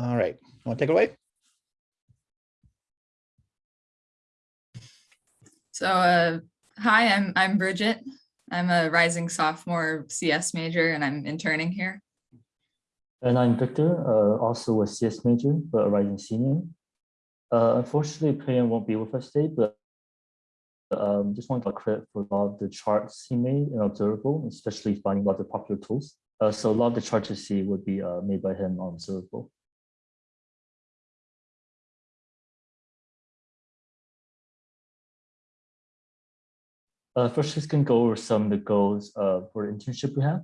All right, want to take it away? So, uh, hi, I'm I'm Bridget. I'm a rising sophomore CS major and I'm interning here. And I'm Victor, uh, also a CS major, but a rising senior. Uh, unfortunately, Priyan won't be with us today, but um, just want to credit for a lot of the charts he made and observable, especially finding a lot of the popular tools. Uh, so a lot of the charts you see would be uh, made by him on observable. Uh, first, can go over some of the goals uh, for the internship we have.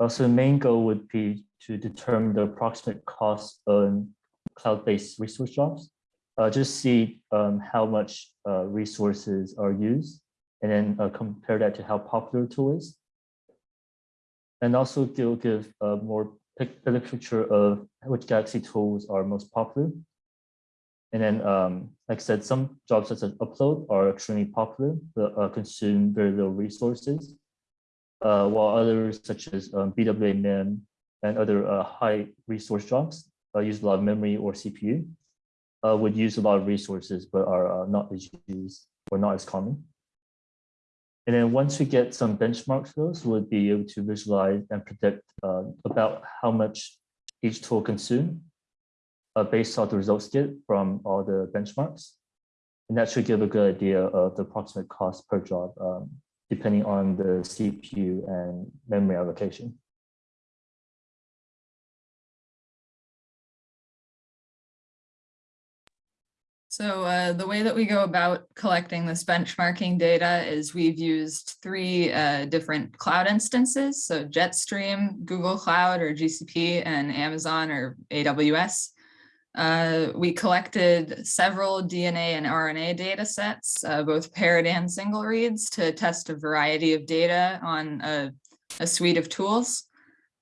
Uh, so the main goal would be to determine the approximate cost on cloud-based resource jobs. Uh, just see um, how much uh, resources are used and then uh, compare that to how popular the tool is. And also give, give a more a picture of which Galaxy tools are most popular. And then, um, like I said, some jobs such as upload are extremely popular, but uh, consume very little resources uh, while others such as um, BWA MEM and other uh, high resource jobs uh, use a lot of memory or CPU, uh, would use a lot of resources, but are uh, not as used or not as common. And then once we get some benchmarks for those, we'll be able to visualize and predict about how much each tool consume based on the results get from all the benchmarks. And that should give a good idea of the approximate cost per job um, depending on the CPU and memory allocation. So uh, the way that we go about collecting this benchmarking data is we've used three uh, different cloud instances. So Jetstream, Google Cloud or GCP, and Amazon or AWS. Uh, we collected several DNA and RNA data sets, uh, both paired and single reads to test a variety of data on a, a suite of tools.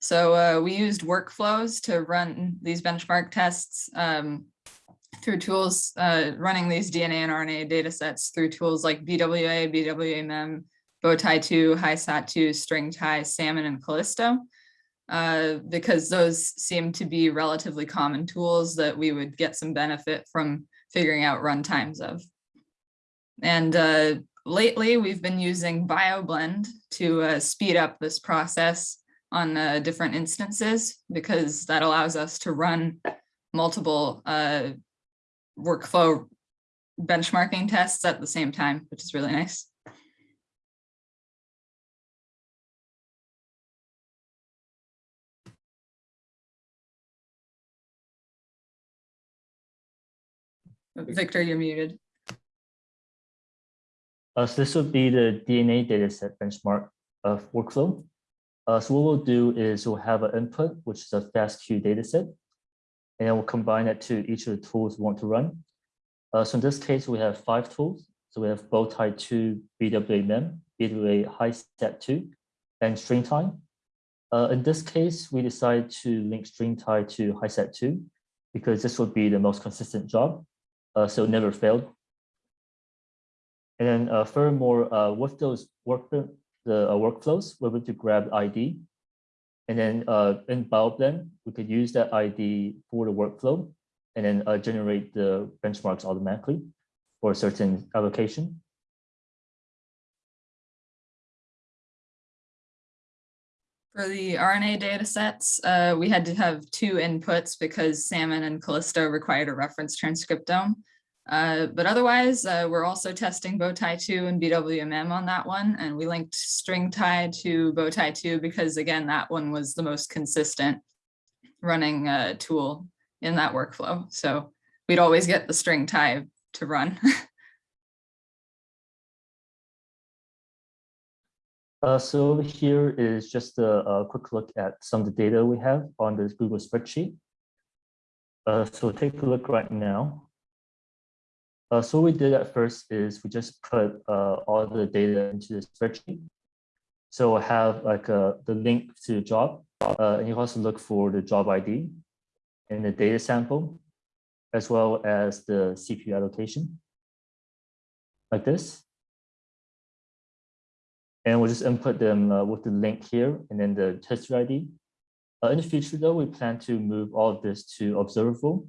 So uh, we used workflows to run these benchmark tests um, through tools, uh, running these DNA and RNA data sets through tools like BWA, BWA-MEM, Bowtie2, HiSat2, StringTie, Salmon, and Kallisto uh, because those seem to be relatively common tools that we would get some benefit from figuring out run times of. And uh, lately we've been using BioBlend to uh, speed up this process on uh, different instances because that allows us to run multiple uh, workflow benchmarking tests at the same time, which is really nice. Victor, you're muted. Uh, so this would be the DNA dataset benchmark of workflow. Uh, so what we'll do is we'll have an input, which is a FASTQ dataset, and we'll combine it to each of the tools we want to run. Uh, so in this case, we have five tools. So we have Bowtie2, BWA MEM, BWA HiSat2, and StringTie. Uh, in this case, we decided to link StringTie to HiSat2 because this would be the most consistent job uh, so never failed. And then uh, furthermore, uh, with those work the uh, workflows, we're able to grab ID. And then uh, in BioBlend, we could use that ID for the workflow and then uh, generate the benchmarks automatically for a certain allocation. For the RNA data sets, uh, we had to have two inputs because Salmon and Kallisto required a reference transcriptome. Uh, but otherwise, uh, we're also testing Bowtie2 and BWA-MEM on that one. And we linked StringTie to Bowtie2 because again, that one was the most consistent running uh, tool in that workflow. So we'd always get the StringTie to run. Uh, so here is just a, a, quick look at some of the data we have on this Google spreadsheet. Uh, so take a look right now. Uh, so what we did at first is we just put uh, all the data into the spreadsheet. So we'll have like uh, the link to the job, uh, and you also look for the job ID and the data sample, as well as the CPU allocation, like this and we'll just input them uh, with the link here and then the test ID. Uh, in the future, though, we plan to move all of this to observable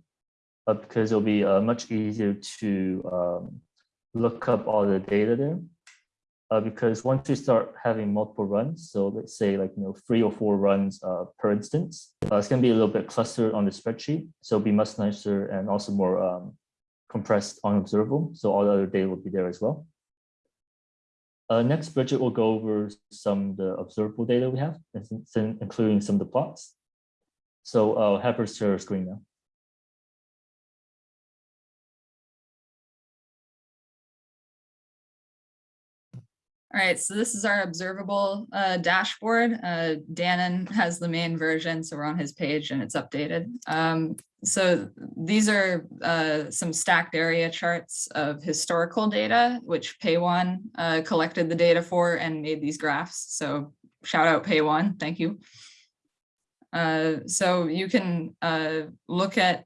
uh, because it'll be uh, much easier to um, look up all the data there. Uh, because once we start having multiple runs, so let's say like you know three or four runs uh, per instance, it's going to be a little bit clustered on the spreadsheet, so it'll be much nicer and also more um, compressed on observable. So all the other data will be there as well. Uh, next, Bridget will go over some of the observable data we have, including some of the plots. So I'll have her share her screen now. All right, so this is our observable uh, dashboard. Uh, Dannon has the main version, so we're on his page and it's updated. Um, so these are uh, some stacked area charts of historical data, which PayOne uh, collected the data for and made these graphs. So shout out PayOne, thank you. Uh, so you can uh, look at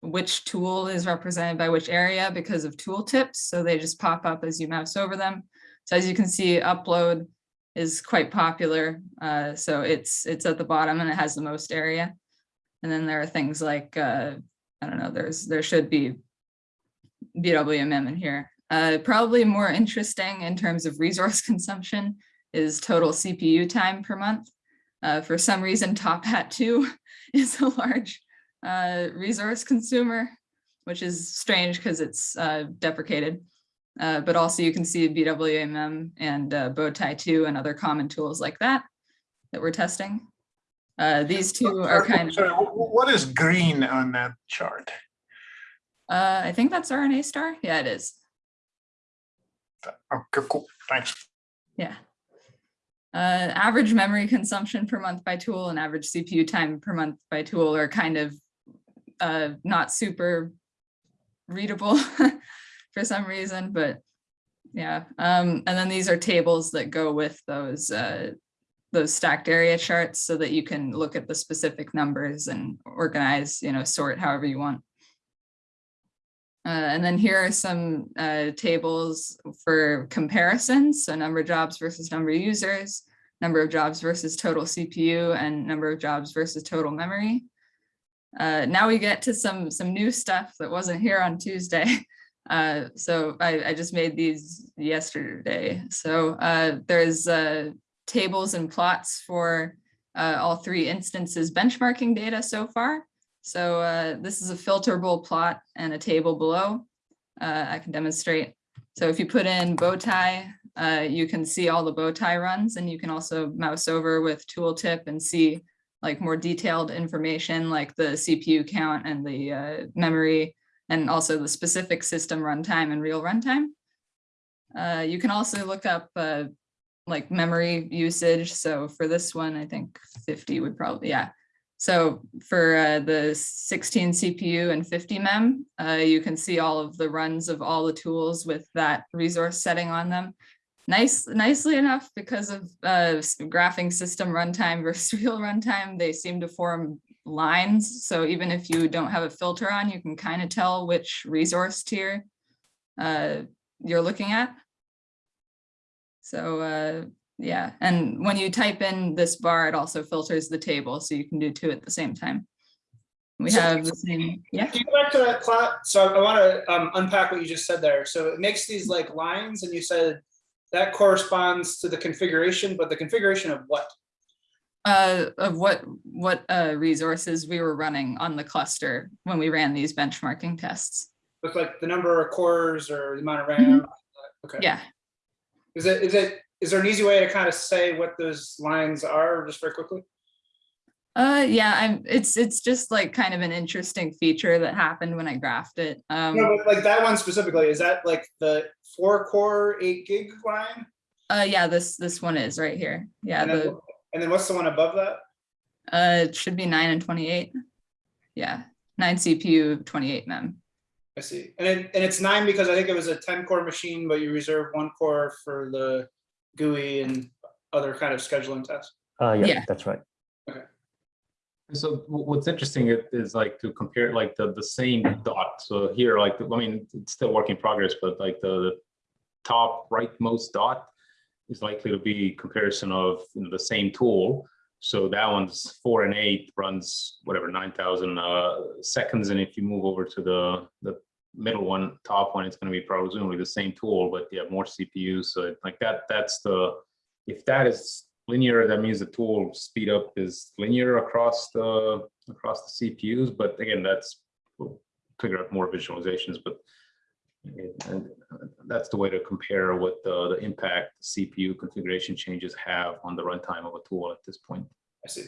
which tool is represented by which area because of tooltips. So they just pop up as you mouse over them. So as you can see, upload is quite popular. Uh, so it's it's at the bottom and it has the most area. And then there are things like, uh, I don't know, there's there should be BWA-MEM in here. Uh, probably more interesting in terms of resource consumption is total CPU time per month. Uh, for some reason, TopHat 2 is a large uh, resource consumer, which is strange because it's uh, deprecated. Uh, but also you can see BWA-MEM and uh, Bowtie 2 and other common tools like that that we're testing. Uh, these two are kind of. Sorry, what is green on that chart? Uh, I think that's RNA star. Yeah, it is. Okay, cool. Thanks. Yeah. Uh, average memory consumption per month by tool and average CPU time per month by tool are kind of uh, not super readable for some reason, but yeah. Um, and then these are tables that go with those uh, those stacked area charts so that you can look at the specific numbers and organize, you know, sort however you want. Uh, and then here are some uh, tables for comparisons. So number of jobs versus number of users, number of jobs versus total CPU and number of jobs versus total memory. Uh, now we get to some some new stuff that wasn't here on Tuesday. Uh, so I, I, just made these yesterday. So uh, there's uh, tables and plots for uh, all three instances benchmarking data so far. So uh, this is a filterable plot and a table below. Uh, I can demonstrate. So if you put in bow bowtie, you can see all the bowtie runs and you can also mouse over with tooltip and see like more detailed information like the CPU count and the memory and also the specific system runtime and real runtime. Uh, you can also look up uh, like memory usage. So for this one, I think 50 would probably, yeah. So for uh, the 16 CPU and 50 mem, uh, you can see all of the runs of all the tools with that resource setting on them. Nice, nicely enough, because of uh, graphing system runtime versus real runtime, they seem to form lines. So even if you don't have a filter on, you can kind of tell which resource tier uh, you're looking at. So uh, yeah, and when you type in this bar, it also filters the table, so you can do two at the same time. We So- have the same, yeah. Can you go back to that plot? So I want to um, unpack what you just said there. So it makes these like lines and you said that corresponds to the configuration, but the configuration of what? Uh, of what what uh, resources we were running on the cluster when we ran these benchmarking tests. With like the number of cores or the amount of RAM? Okay. Yeah, Is it, is it, is there an easy way to kind of say what those lines are just very quickly? uh, yeah, I'm. It's it's just like kind of an interesting feature that happened when I graphed it. Um, No, but like that one specifically, is that like the four core, eight gig line? uh, yeah, this this one is right here. Yeah, the and then what's the one above that? uh, it should be nine and twenty eight. Yeah, nine CPU, twenty eight mem. I see. And it, and it's nine because I think it was a ten core machine, but you reserve one core for the GUI and other kind of scheduling tests. Uh, yeah, Yeah. that's right. So what's interesting is like to compare like the, the same dot. So here, like, I mean, it's still work in progress, but like the the top rightmost dot is likely to be comparison of you know, the same tool. So that one's four and eight runs whatever nine thousand uh, seconds, and if you move over to the the middle one, top one, it's going to be presumably the same tool, but you have more CPUs. So like that, that's the if that is linear, that means the tool speed up is linear across the across the CPUs. But again, that's we'll figure out more visualizations, but and that's the way to compare what the, the impact CPU configuration changes have on the runtime of a tool at this point. I see.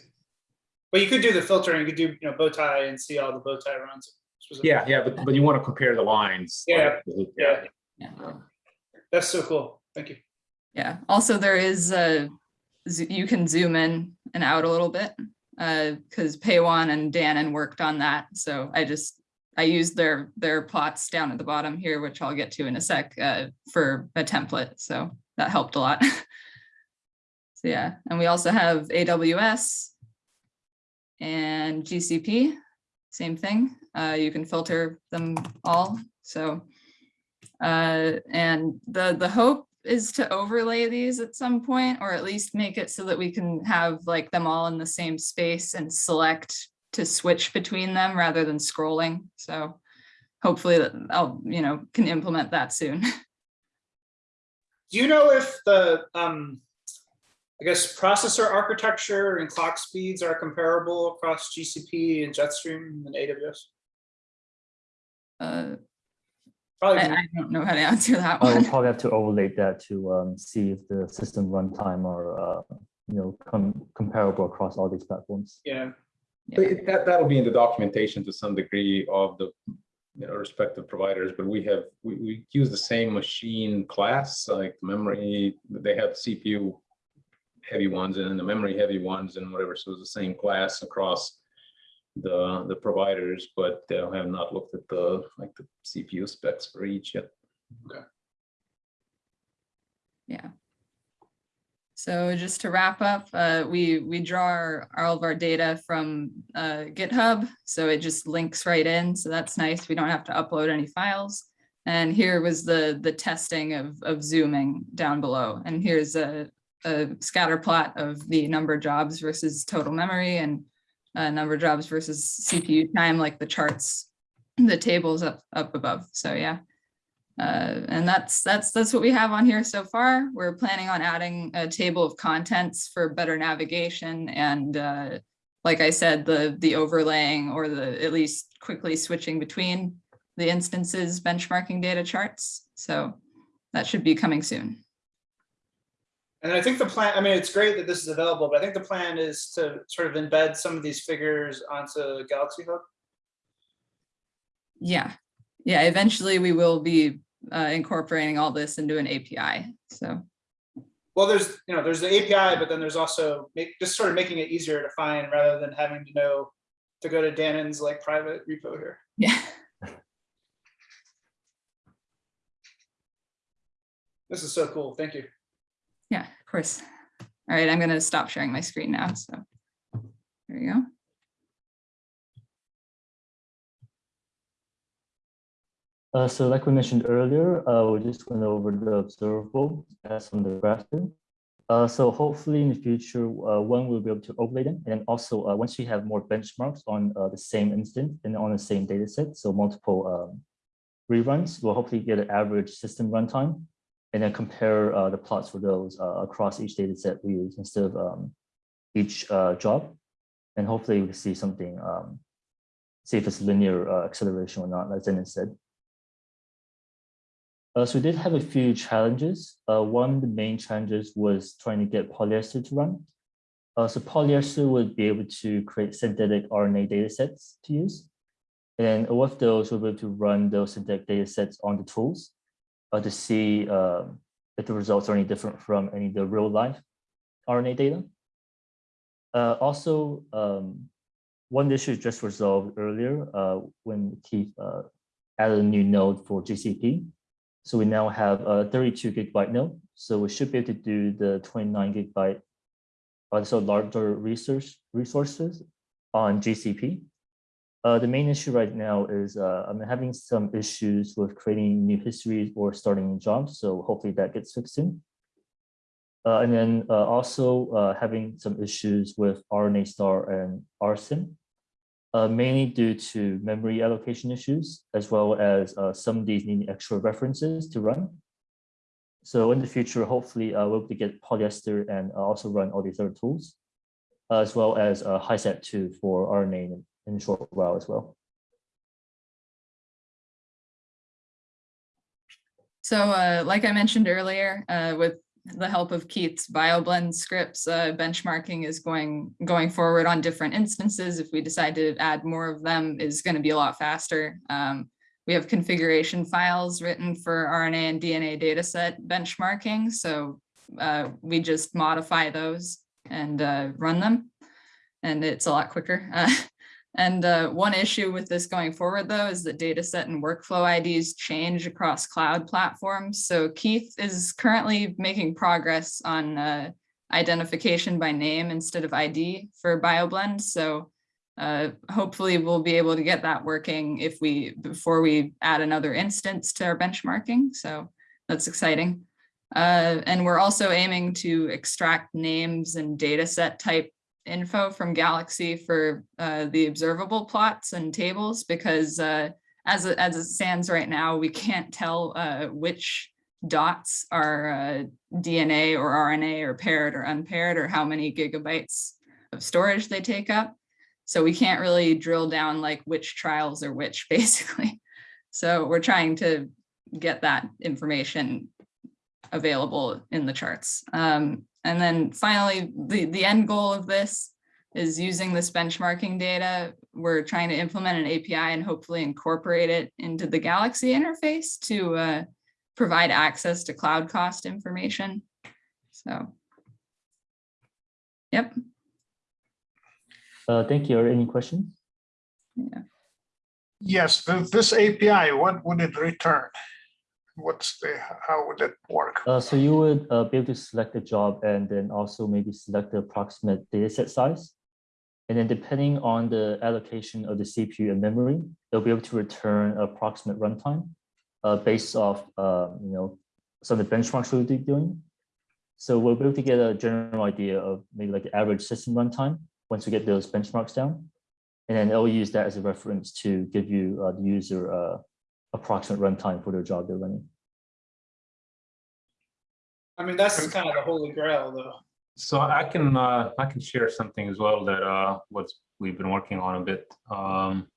But you could do the filtering, you could do, you know, Bowtie and see all the Bowtie runs. Yeah, yeah, but, but you want to compare the lines. Yeah, like, yeah. Yeah. That's so cool. Thank you. Yeah, also there is a, you can zoom in and out a little bit. Uh, because Paywan and Dannon worked on that, so I just, I used their, their plots down at the bottom here, which I'll get to in a sec, uh, for a template, so that helped a lot. So yeah, and we also have AWS and GCP, same thing. Uh, you can filter them all, so. Uh, and the, the hope is to overlay these at some point, or at least make it so that we can have like them all in the same space and select to switch between them rather than scrolling. So hopefully I'll, you know, can implement that soon. Do you know if the, um, I guess processor architecture and clock speeds are comparable across GCP and Jetstream and AWS? Uh, Probably, I, I don't know how to answer that I will probably have to overlay that to um, see if the system runtime are, uh, you know, com- comparable across all these platforms. yeah. But it- That, that'll be in the documentation to some degree of the, you know, respective providers, but we have, we, we use the same machine class, like memory, they have CPU heavy ones and the memory heavy ones and whatever, so it's the same class across the, the providers, but uh, have not looked at the, like the CPU specs for each yet. Okay. Yeah. So just to wrap up, uh, we, we draw our, all of our data from uh, GitHub, so it just links right in, so that's nice. We don't have to upload any files. And here was the, the testing of, of zooming down below. And here's a, a scatter plot of the number of jobs versus total memory and uh, number of jobs versus CPU time, like the charts, the tables up, up above. So yeah. Uh, and that's that's that's what we have on here so far. We're planning on adding a table of contents for better navigation and uh, like I said, the the overlaying or the at least quickly switching between the instances benchmarking data charts. So that should be coming soon. And I think the plan, I mean, it's great that this is available, but I think the plan is to sort of embed some of these figures onto Galaxy Hub. Yeah, yeah. Eventually, we will be uh, incorporating all this into an API. So Well, there's, you know, there's the API, but then there's also make, just sort of making it easier to find rather than having to know to go to Dannon's like private repo here. yeah. This is so cool. Thank you. Yeah, of course. All right, I'm gonna stop sharing my screen now, so. There you go. Uh, so like we mentioned earlier, uh, we just went over the observable as on the graph. Uh, so hopefully in the future, uh, one will be able to overlay them. And also, uh, once we have more benchmarks on uh, the same instance and on the same data set, so multiple um, reruns, we'll hopefully get an average system runtime and then compare the plots for those across each data set we use instead of um, each job. And hopefully we see something, um, see if it's linear acceleration or not, as Dennis said. Uh, so we did have a few challenges. Uh, one of the main challenges was trying to get polyester to run. Uh, so polyester would be able to create synthetic RNA data sets to use. And with those, we'll be able to run those synthetic data sets on the tools uh, to see um, if the results are any different from any of the real life RNA data. Uh, also, um, one issue just resolved earlier uh, when Keith added a new node for GCP. So we now have a 32 gigabyte node. So we should be able to do the 29 gigabyte, also larger resource resources on GCP. Uh, the main issue right now is uh, I'm having some issues with creating new histories or starting jobs. So hopefully that gets fixed soon. Uh, and then uh, also uh, having some issues with RNA star and RSEM, uh, mainly due to memory allocation issues, as well as uh, some of these need extra references to run. So in the future, hopefully uh, we'll be able to get polyester and uh, also run all these other tools, as well as uh, HiSat2 for RNA in, a short while as well. So uh, like I mentioned earlier, uh, with the help of Keith's BioBlend scripts, uh, benchmarking is going going forward on different instances. If we decide to add more of them, is going to be a lot faster. Um, we have configuration files written for RNA and DNA dataset benchmarking. So uh, we just modify those and uh, run them. And it's a lot quicker. And uh, one issue with this going forward, though, is that data set and workflow IDs change across cloud platforms. So Keith is currently making progress on uh, identification by name instead of ID for BioBlend. So uh, hopefully we'll be able to get that working if we before we add another instance to our benchmarking. So that's exciting. Uh, and we're also aiming to extract names and data set type info from Galaxy for uh, the observable plots and tables because uh, as, it, as it stands right now, we can't tell uh, which dots are uh, DNA or RNA or paired or unpaired or how many gigabytes of storage they take up. So we can't really drill down like which trials are which basically. So we're trying to get that information available in the charts. Um, and then finally, the, the end goal of this is using this benchmarking data. We're trying to implement an API and hopefully incorporate it into the Galaxy interface to uh, provide access to cloud cost information. So, yep. Uh, thank you. Are any questions? Yeah. Yes, this API, what would it return? What's the, how would it work? Uh, so you would uh, be able to select a job and then also maybe select the approximate data set size. And then depending on the allocation of the CPU and memory, they'll be able to return approximate runtime uh, based off, uh, you know, some of the benchmarks we'll be doing. So we'll be able to get a general idea of maybe like the average system runtime once we get those benchmarks down. And then it'll use that as a reference to give you uh, the user uh, approximate runtime for their job they're running. I mean, that's kind of the holy grail, though. So I can, uh, I can share something as well that, uh, what's, we've been working on a bit. Um,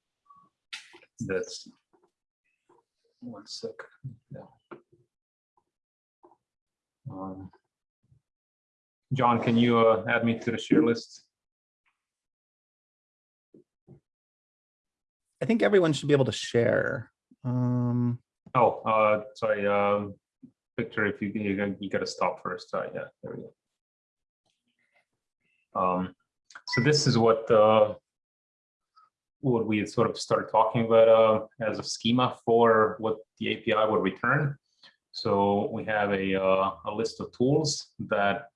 that's. One sec. Yeah. Um, John, can you, uh, add me to the share list? I think everyone should be able to share. Um, Oh, uh, sorry, um, Victor, if you, you you gotta stop first. Uh, yeah, there we go. Um, so this is what, uh, what we sort of started talking about, uh, as a schema for what the API would return. So we have a, uh, a list of tools that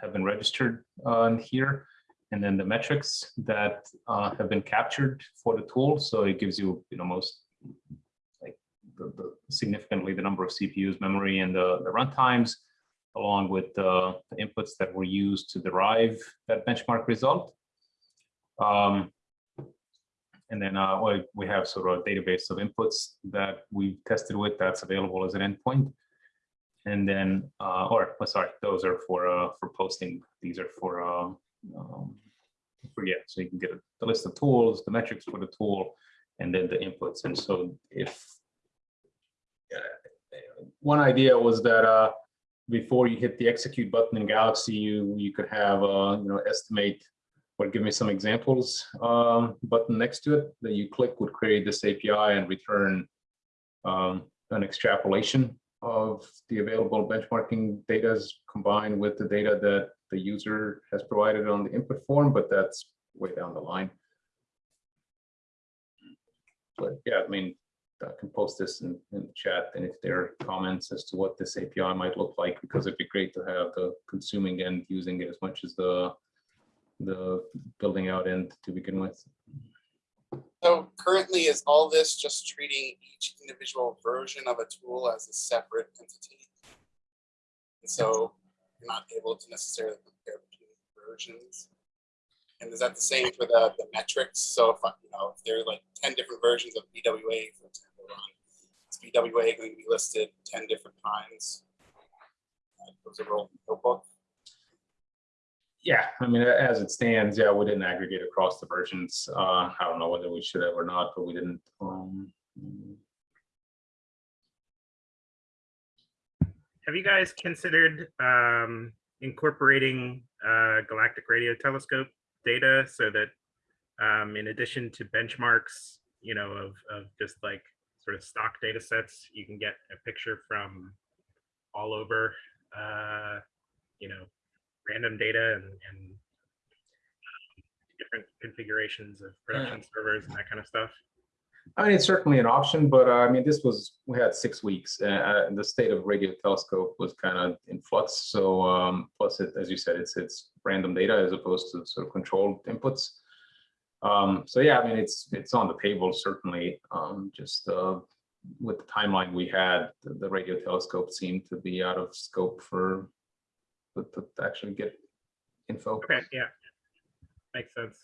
have been registered on here. And then the metrics that, uh, have been captured for the tool. So it gives you, you know, most the, the significantly the number of CPUs, memory, and the, the runtimes, along with the, the inputs that were used to derive that benchmark result. Um, and then uh, we, have sort of a database of inputs that we've tested with that's available as an endpoint. And then, uh, or oh, sorry, those are for uh, for posting. These are for uh, um, for yeah. So you can get a, the list of tools, the metrics for the tool, and then the inputs. And so if one idea was that uh, before you hit the execute button in Galaxy, you you could have uh, you know estimate or give me some examples um, button next to it that you click would create this API and return um, an extrapolation of the available benchmarking data combined with the data that the user has provided on the input form, but that's way down the line. But yeah, I mean, I can post this in, in the chat and if there are comments as to what this API might look like, because it'd be great to have the consuming end using it as much as the the building out end to begin with. So currently, is all this just treating each individual version of a tool as a separate entity? And so you're not able to necessarily compare between versions. And is that the same for the, the metrics? So if, I- you know, if there are like ten different versions of BWA, for example, run, is BWA going to be listed ten different times? Uh, Those are roll notebook. Yeah, I mean, as it stands, yeah, we didn't aggregate across the versions. Uh, I don't know whether we should have or not, but we didn't. Um, Have you guys considered um, incorporating uh, galactic radio telescope data so that um, in addition to benchmarks, you know, of, of just like sort of stock data sets, you can get a picture from all over, uh, you know, random data and, and um, different configurations of production servers and that kind of stuff? I mean, it's certainly an option, but uh, I mean, this was, we had six weeks uh, uh, and the state of radio telescope was kind of in flux. So um, plus it, as you said, it's, it's random data as opposed to sort of controlled inputs. Um, so yeah, I mean, it's, it's on the table, certainly. Um, just uh, with the timeline we had, the, the radio telescope seemed to be out of scope for, to to actually get info. Okay, yeah. Makes sense.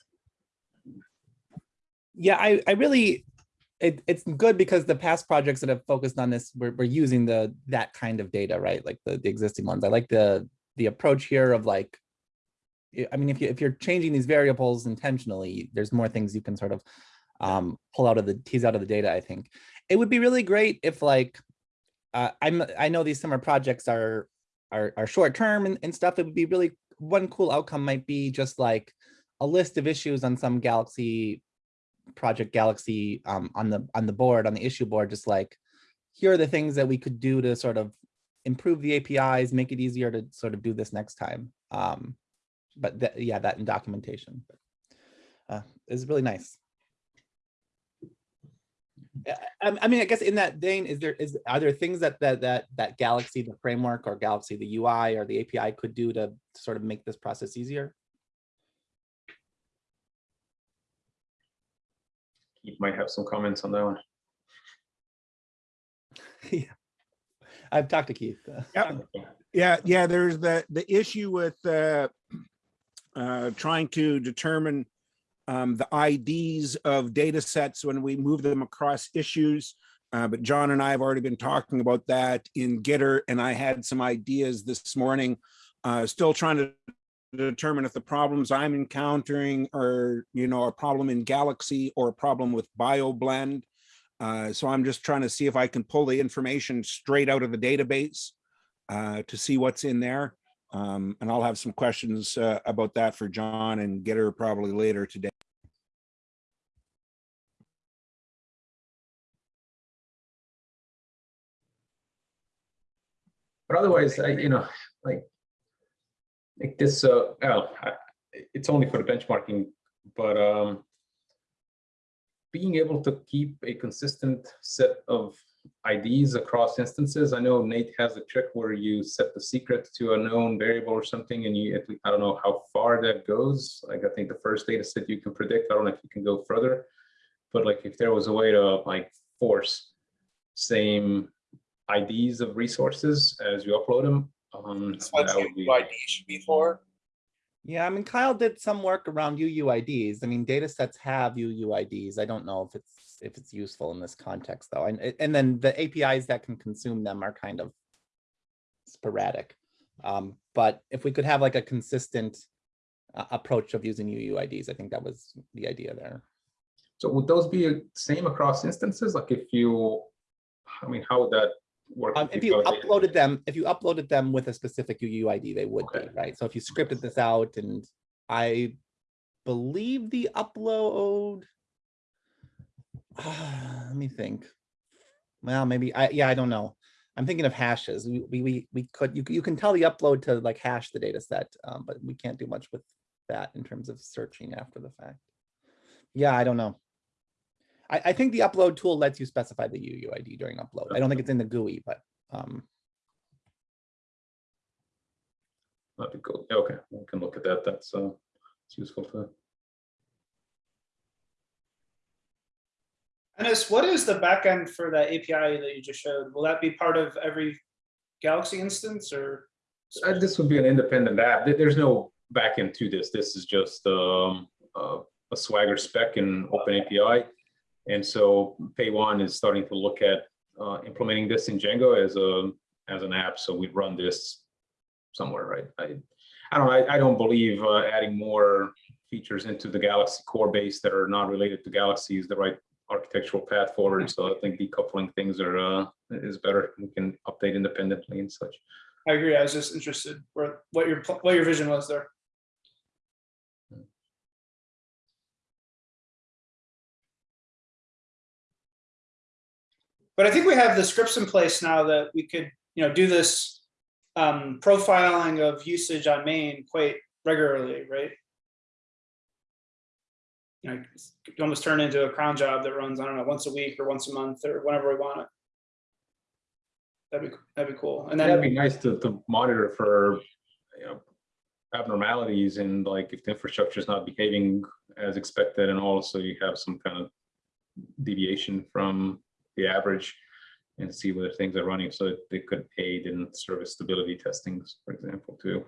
Yeah, I, I really, it, it's good because the past projects that have focused on this, we're, using the, that kind of data, right? Like the, the existing ones. I like the, the approach here of like, I- I mean, if you, if you're changing these variables intentionally, there's more things you can sort of um, pull out of the, tease out of the data, I think. It would be really great if like, uh, I'm, I know these summer projects are, are, are short term and, and stuff. It would be really, one cool outcome might be just like a list of issues on some Galaxy project galaxy um, on the on the board on the issue board just like here are the things that we could do to sort of improve the apis make it easier to sort of do this next time. Um but that yeah that in documentation. Uh is really nice. I, I mean i guess in that vein is there is are there things that that that that galaxy the framework or galaxy the ui or the api could do to sort of make this process easier Keith might have some comments on that one. yeah i've talked to keith uh, Yep. Yeah, yeah, there's the, the issue with uh, uh, trying to determine um, the IDs of data sets when we move them across issues. Uh, But John and I have already been talking about that in Gitter, and I had some ideas this morning. uh, Still trying to determine if the problems I'm encountering are, you know, a problem in Galaxy or a problem with BioBlend. Uh, So I'm just trying to see if I can pull the information straight out of the database uh, to see what's in there. Um, and I'll have some questions uh, about that for John and get her probably later today. But otherwise, I, you know, like, like this, uh, it's only for the benchmarking, but, um, being able to keep a consistent set of IDs across instances. I know Nate has a trick where you set the secret to a known variable or something, and you, I don't know how far that goes. Like, I think the first data set you can predict, I don't know if you can go further. But like, if there was a way to like force same IDs of resources as you upload them. Um, That's what that would be- UUID should be for. Yeah, I mean, Kyle did some work around UUIDs. I mean, data sets have UUIDs. I don't know if it's, if it's useful in this context though. And, and then the APIs that can consume them are kind of sporadic. Um, but if we could have like a consistent uh, approach of using UUIDs, I think that was the idea there. So would those be uh, same across instances? Like if you, I mean, how would that work? Um, if you uploaded them, if you uploaded them with a specific UUID, they would be, right? So if you scripted this out and I believe the upload. Let me think. Well, maybe I, yeah, I don't know. I'm thinking of hashes. We, we, we, we could, you, you can tell the upload to like hash the data set, um, but we can't do much with that in terms of searching after the fact. Yeah, I don't know. I, I think the upload tool lets you specify the UUID during upload. I don't think it's in the GUI, but um, That'd be cool. Yeah, Okay, we can look at that. That's, uh, it's useful to. Dennis, what is the backend for that API that you just showed? Will that be part of every Galaxy instance or? Uh, This would be an independent app. There's no backend to this. This is just um, uh, a Swagger spec in OpenAPI. And so Pay One is starting to look at uh, implementing this in Django as a, as an app. So we'd run this somewhere, right? I, I don't, I, I don't believe uh, adding more features into the Galaxy core base that are not related to Galaxy is the right architectural path forward. So I think decoupling things are, uh, is better. We can update independently and such. I agree. I was just interested where, what your, what your vision was there. But I think we have the scripts in place now that we could, you know, do this um, profiling of usage on main quite regularly, right? You know, almost turn into a cron job that runs, I don't know, once a week or once a month or whenever we want it. That'd be, that'd be cool. And That'd be nice to, to monitor for, you know, abnormalities and like if the infrastructure is not behaving as expected and also you have some kind of deviation from the average and see whether things are running so they could aid in service stability testings, for example, too.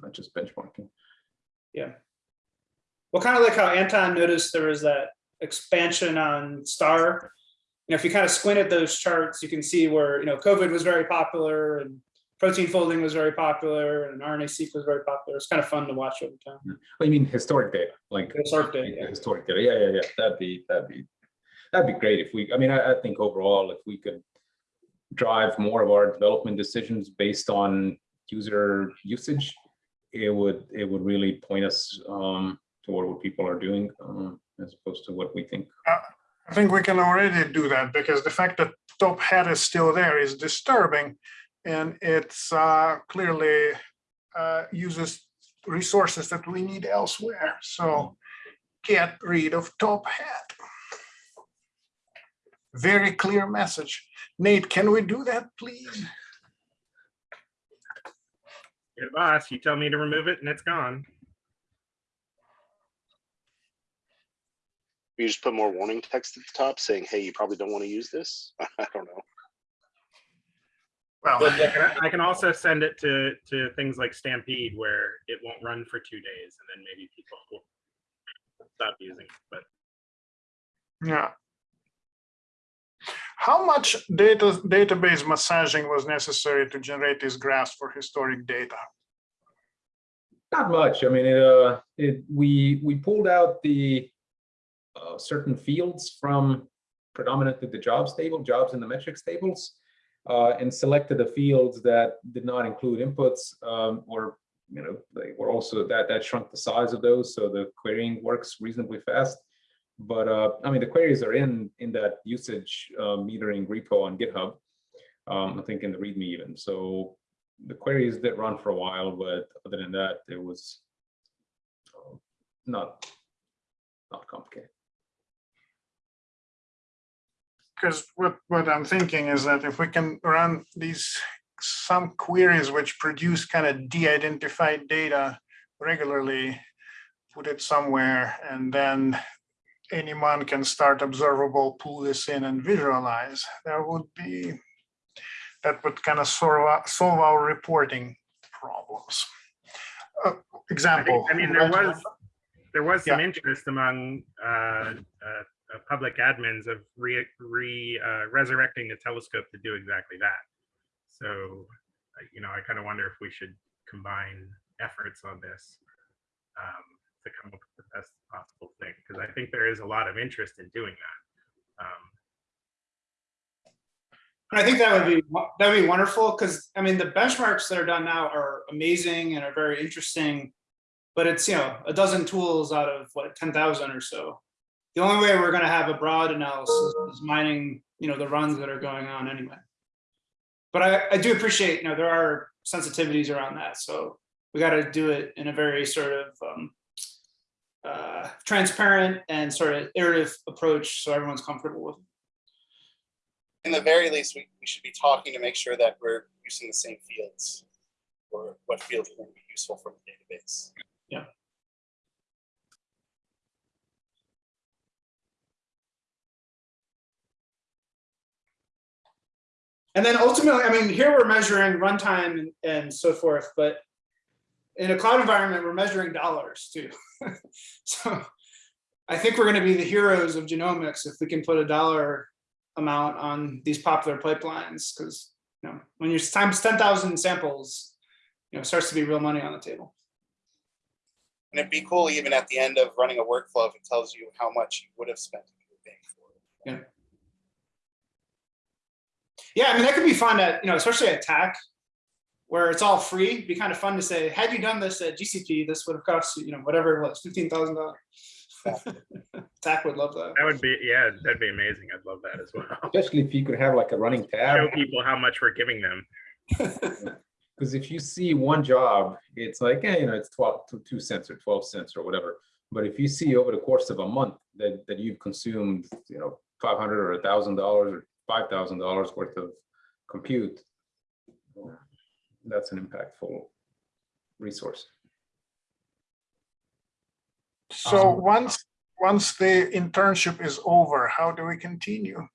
Not just benchmarking. Yeah. Well, kind of like how Anton noticed there was that expansion on star. You know, if you kind of squint at those charts, you can see where, you know, COVID was very popular and protein folding was very popular and RNA-seq was very popular. It's kind of fun to watch over time. Well, you mean historic data, like Historic data, yeah. historic data, yeah, yeah, yeah, that'd be, that'd be, that'd be great if we, I mean, I, I think overall, if we could drive more of our development decisions based on user usage, it would, it would really point us um toward what people are doing, um, as opposed to what we think. I think we can already do that because the fact that TopHat is still there is disturbing. And it's uh, clearly uh, uses resources that we need elsewhere. So get rid of TopHat. Very clear message. Nate, can we do that, please? Good boss, you tell me to remove it and it's gone. You just put more warning text at the top saying, hey, you probably don't want to use this. I don't know. Well, I can- I can also send it to, to things like Stampede where it won't run for two days and then maybe people will stop using it, but yeah. How much data database massaging was necessary to generate these graphs for historic data? Not much. I mean, it, uh, it, we, we pulled out the uh, certain fields from predominantly the jobs table, jobs in the metrics tables, uh, and selected the fields that did not include inputs, um, or, you know, they were also that, that shrunk the size of those. So the querying works reasonably fast. But, uh, I mean, the queries are in, in that usage, uh, metering repo on GitHub. Um, I think in the README even. So the queries did run for a while, but other than that, it was uh, not, not complicated. Because what, what I'm thinking is that if we can run these, some queries which produce kind of de-identified data regularly, put it somewhere, and then anyone can start observable, pull this in and visualize, that would be, that would kind of solve, our- solve our reporting problems. Uh, I Example. think, I mean, there was, there was some Yeah. interest among uh, uh, uh, public admins of re, re uh, resurrecting the telescope to do exactly that. So, uh, you know, I kind of wonder if we should combine efforts on this um, to come up best possible thing, because I think there is a lot of interest in doing that. Um, I think that would be, that would be wonderful, because, I mean, the benchmarks that are done now are amazing and are very interesting. But it's, you know, a dozen tools out of what, ten thousand or so. The only way we're gonna have a broad analysis is mining, you know, the runs that are going on anyway. But I, I do appreciate, you know, there are sensitivities around that, so we gotta do it in a very sort of um. Uh, transparent and sort of iterative approach, so everyone's comfortable with. it. In the very least, we, we should be talking to make sure that we're using the same fields. Or what fields are going to be useful for the database. Yeah. And then ultimately, I mean, here we're measuring runtime and, and so forth, but in a cloud environment, we're measuring dollars too. so I think we're going to be the heroes of genomics if we can put a dollar amount on these popular pipelines, because you know when you're times ten thousand samples, you know, it starts to be real money on the table. And it'd be cool even at the end of running a workflow if it tells you how much you would have spent. if you were paying for it. Yeah, I mean that could be fun at you know, especially at TACC, where it's all free. It'd be kind of fun to say, had you done this at GCP, this would have cost you, you know, whatever it was, fifteen thousand dollars. TACC would love that. That would be, yeah, that'd be amazing. I'd love that as well. Especially if you could have like a running tab. Show people how much we're giving them. Because if you see one job, it's like, eh, you know, it's 12, two- two cents or 12 cents or whatever. But if you see over the course of a month that, that you've consumed, you know, 500 or a thousand dollars or $5,000 worth of compute, that's an impactful resource. So Um, once, once the internship is over, how do we continue?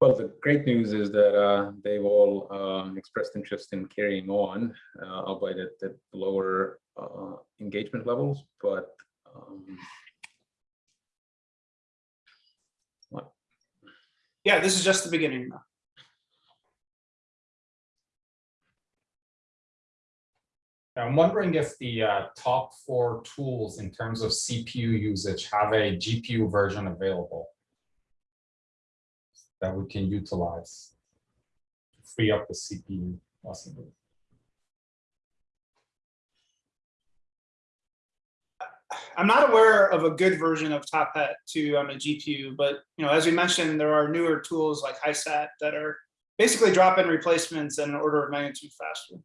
Well, the great news is that uh, they've all um, expressed interest in carrying on, uh, albeit at, at lower uh, engagement levels, but um, Yeah, this is just the beginning. I'm wondering if the uh, top four tools in terms of CPU usage have a GPU version available that we can utilize. To free up the CPU possibly. I'm not aware of a good version of TopHat 2 on a GPU, but you know, as we mentioned, there are newer tools like HISAT that are basically drop-in replacements and an order of magnitude faster.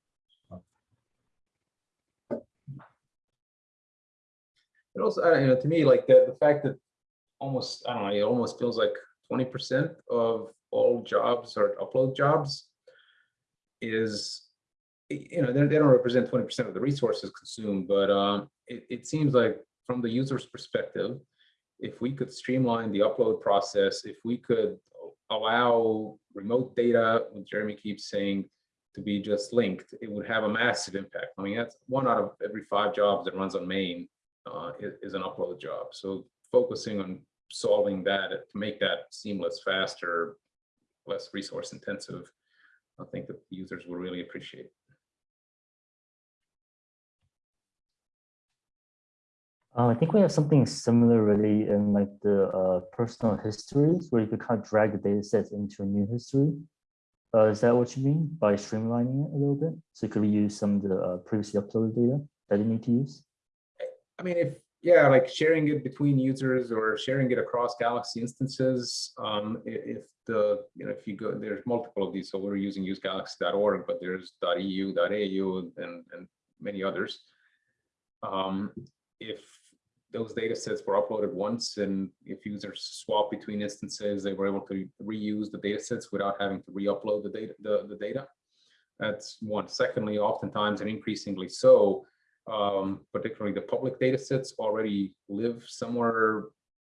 It also, you know, to me, like the, the fact that almost, I don't know, it almost feels like 20% of all jobs or upload jobs is, you know, they they don't represent 20% of the resources consumed, but um, it, it seems like from the user's perspective, if we could streamline the upload process, if we could allow remote data, what Jeremy keeps saying, to be just linked, it would have a massive impact. I mean, that's one out of every five jobs that runs on main uh, is, an upload job. So focusing on solving that to make that seamless, faster, less resource intensive, I think that users will really appreciate. Uh, I think we have something similar really in like the uh, personal histories where you could kind of drag the data sets into a new history. Uh, is that what you mean by streamlining it a little bit? So you could reuse some of the uh, previously uploaded data that you need to use? I mean, if, yeah, like sharing it between users or sharing it across Galaxy instances, um, if the, you know, if you go, there's multiple of these, so we're using usegalaxy.org, but there's .eu, .au, and, and many others. Um, if those data sets were uploaded once and if users swap between instances, they were able to reuse the data sets without having to re-upload the data, the, the data. That's one. Secondly, oftentimes and increasingly so, um, particularly the public data sets already live somewhere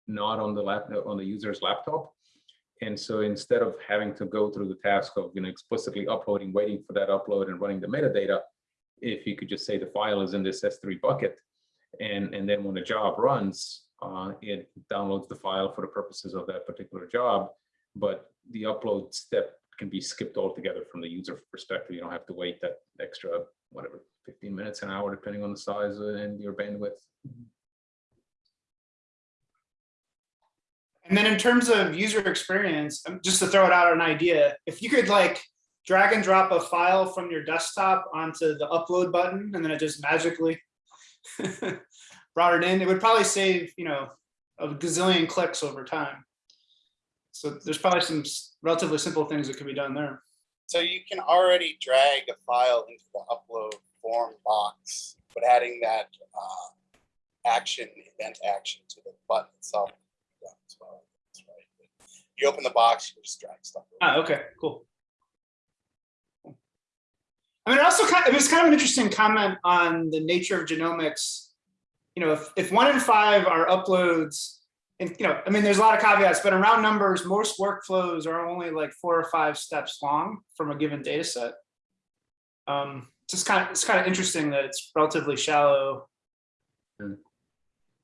not on the lap on the user's laptop. And so instead of having to go through the task of you know explicitly uploading, waiting for that upload and running the metadata, if you could just say the file is in this S3 bucket, and and then when the job runs, uh, it downloads the file for the purposes of that particular job, but the upload step can be skipped altogether from the user perspective. You don't have to wait that extra whatever 15 minutes an hour depending on the size and your bandwidth. And then in terms of user experience, um, just to throw it out an idea, if you could like drag and drop a file from your desktop onto the upload button and then it just magically brought it in, it would probably save, you know, a gazillion clicks over time. So there's probably some relatively simple things that could be done there. So you can already drag a file into the upload form box, but adding that uh, action, event action to the button itself. yeah, as well. That's right. You open the box, you just drag stuff. over. Ah, okay, cool. I mean, it also kind it was kind of an interesting comment on the nature of genomics. You know, if, if one in five are uploads and you know, I mean, there's a lot of caveats, but around numbers, most workflows are only like four or five steps long from a given data set. Um, just kind of, it's kind of interesting that it's relatively shallow. Mm.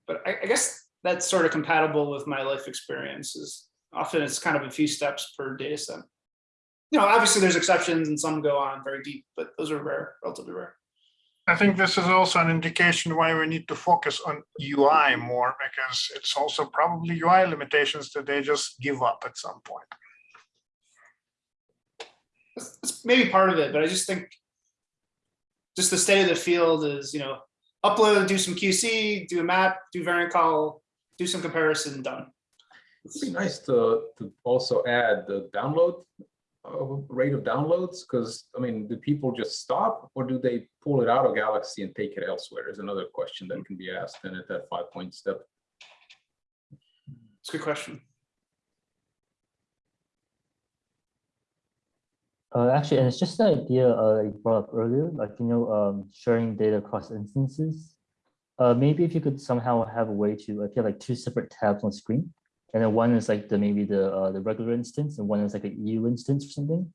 But I, I guess that's sort of compatible with my life experiences. Often it's kind of a few steps per data set. You know, obviously there's exceptions and some go on very deep, but those are rare, relatively rare. I think this is also an indication why we need to focus on UI more because it's also probably UI limitations that they just give up at some point. That's, that's maybe part of it, but I just think just the state of the field is, you know, upload, do some QC, do a map, do variant call, do some comparison, done. It'd be nice to, to also add the download rate of downloads, because, I mean, do people just stop or do they pull it out of Galaxy and take it elsewhere is another question that can be asked then at that five point step. It's a good question. Uh, actually, and it's just the idea uh, you brought up earlier, like, you know, um, sharing data across instances. Uh, maybe if you could somehow have a way to, if you have like two separate tabs on screen, and then one is like the, maybe the, uh, the regular instance and one is like a EU instance or something.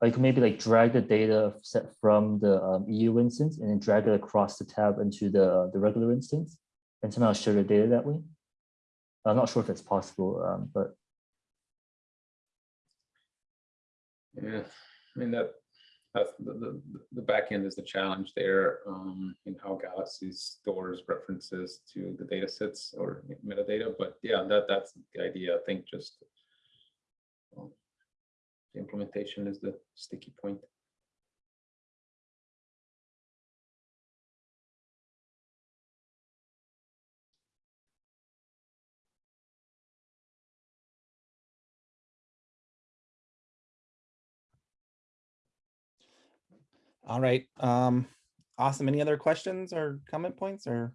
Like maybe like drag the data set from the um, EU instance and then drag it across the tab into the, uh, the regular instance and somehow share the data that way. I'm not sure if it's possible, um, but Yeah, I mean, that, that's the, the, the back end is the challenge there, um, in how Galaxy stores references to the data sets or metadata, but yeah, that, that's the idea, I think, just um, the implementation is the sticky point. All right, um, awesome. Any other questions or comment points or?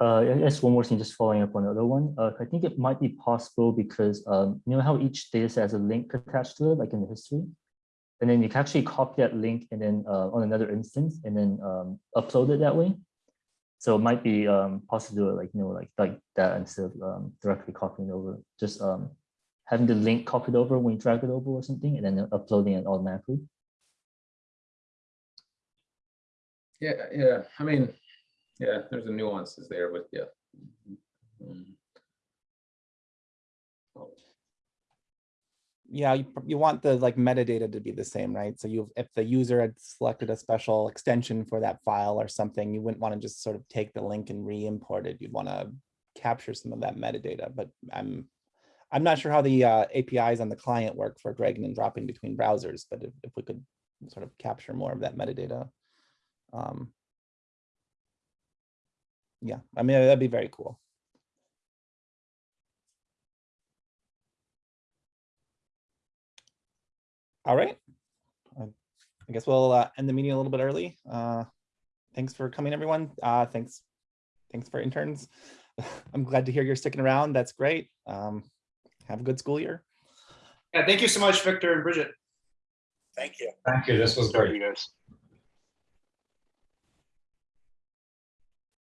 Uh, guess one more thing, just following up on the other one. Uh, I think it might be possible because um, you know how each data set has a link attached to it, like in the history, and then you can actually copy that link and then uh, on another instance and then um, upload it that way. So it might be um, possible to do it like you know like like that instead of um, directly copying over, just um, having the link copied over when you drag it over or something, and then uploading it automatically. Yeah, yeah, I mean, yeah, there's the nuances there, but yeah. Mm. Oh, Yeah, you, you want the like metadata to be the same, right? So you, if the user had selected a special extension for that file or something, you wouldn't want to just sort of take the link and re-import it. You'd want to capture some of that metadata, but I'm, I'm not sure how the uh, APIs on the client work for dragging and dropping between browsers, but if, if we could sort of capture more of that metadata. Um, yeah, I mean, that'd be very cool. All right. I guess we'll uh, end the meeting a little bit early. Uh, Thanks for coming, everyone. Uh, Thanks. Thanks for interns. I'm glad to hear you're sticking around. That's great. Um, Have a good school year. Yeah, thank you so much, Victor and Bridget. Thank you. Thank you, this was great. You guys.